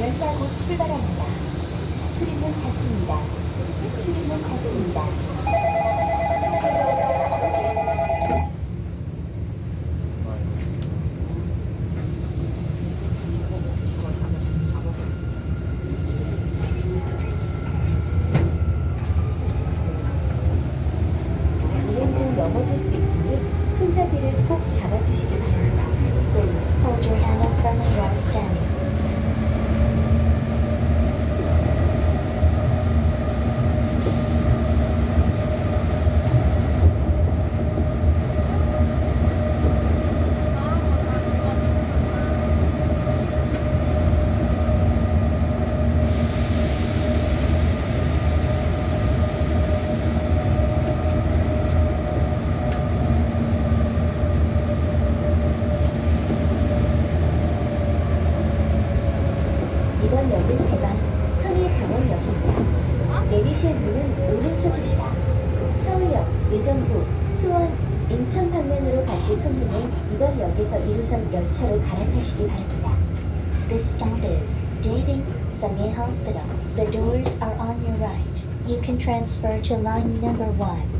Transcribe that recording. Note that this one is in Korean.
열차 곧 출발합니다. 출입문 닫습니다. 출입문 닫습니다. 넘어질 수 있으니 손잡이를 꼭 잡아주시기 바랍니다. 1호선 서울강원역입니다. 내리실 문은 오른쪽입니다. 서울역, 예전구, 수원, 인천 방면으로 가실 손님은 이번 역에서 1호선 열차로 갈아타시기 바랍니다. This stop is David Sange Hospital. The doors are on your right. You can transfer to line number 1.